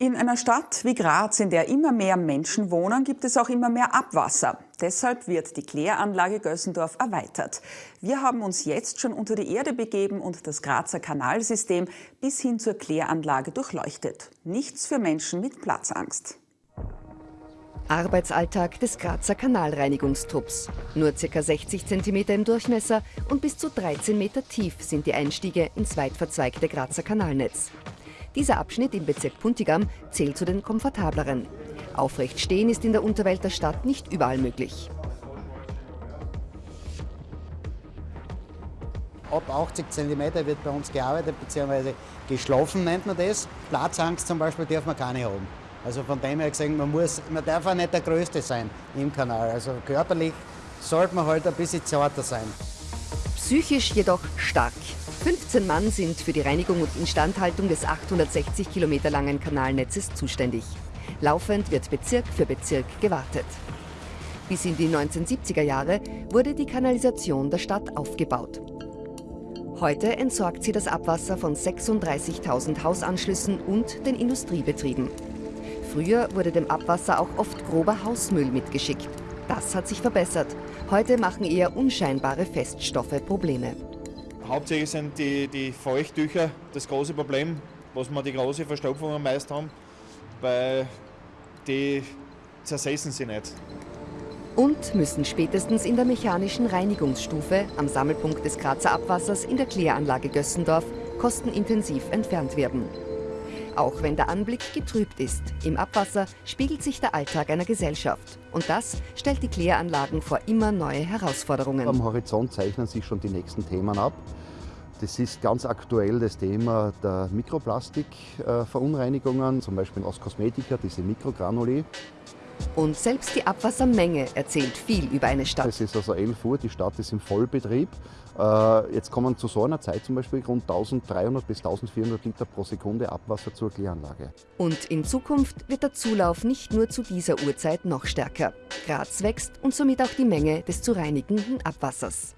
In einer Stadt wie Graz, in der immer mehr Menschen wohnen, gibt es auch immer mehr Abwasser. Deshalb wird die Kläranlage Gössendorf erweitert. Wir haben uns jetzt schon unter die Erde begeben und das Grazer Kanalsystem bis hin zur Kläranlage durchleuchtet. Nichts für Menschen mit Platzangst. Arbeitsalltag des Grazer Kanalreinigungstrupps. Nur ca. 60 cm im Durchmesser und bis zu 13 Meter tief sind die Einstiege ins weit verzweigte Grazer Kanalnetz. Dieser Abschnitt im Bezirk Puntigam zählt zu den komfortableren. Aufrecht stehen ist in der Unterwelt der Stadt nicht überall möglich. Ab 80 cm wird bei uns gearbeitet bzw. geschlafen nennt man das. Platzangst zum Beispiel darf man keine haben. Also von dem her gesehen, man, muss, man darf auch nicht der Größte sein im Kanal. Also körperlich sollte man halt ein bisschen zarter sein. Psychisch jedoch stark. 15 Mann sind für die Reinigung und Instandhaltung des 860 Kilometer langen Kanalnetzes zuständig. Laufend wird Bezirk für Bezirk gewartet. Bis in die 1970er Jahre wurde die Kanalisation der Stadt aufgebaut. Heute entsorgt sie das Abwasser von 36.000 Hausanschlüssen und den Industriebetrieben. Früher wurde dem Abwasser auch oft grober Hausmüll mitgeschickt. Das hat sich verbessert. Heute machen eher unscheinbare Feststoffe Probleme. Hauptsächlich sind die, die Feuchttücher das große Problem, was wir die große Verstopfung meist haben, weil die zersetzen sie nicht. Und müssen spätestens in der mechanischen Reinigungsstufe am Sammelpunkt des Grazer Abwassers in der Kläranlage Gössendorf kostenintensiv entfernt werden. Auch wenn der Anblick getrübt ist, im Abwasser spiegelt sich der Alltag einer Gesellschaft. Und das stellt die Kläranlagen vor immer neue Herausforderungen. Am Horizont zeichnen sich schon die nächsten Themen ab. Das ist ganz aktuell das Thema der Mikroplastikverunreinigungen, zum Beispiel aus Kosmetika, diese Mikrogranuli. Und selbst die Abwassermenge erzählt viel über eine Stadt. Es ist also 11 Uhr, die Stadt ist im Vollbetrieb. Äh, jetzt kommen zu so einer Zeit zum Beispiel rund 1300 bis 1400 Liter pro Sekunde Abwasser zur Kläranlage. Und in Zukunft wird der Zulauf nicht nur zu dieser Uhrzeit noch stärker. Graz wächst und somit auch die Menge des zu reinigenden Abwassers.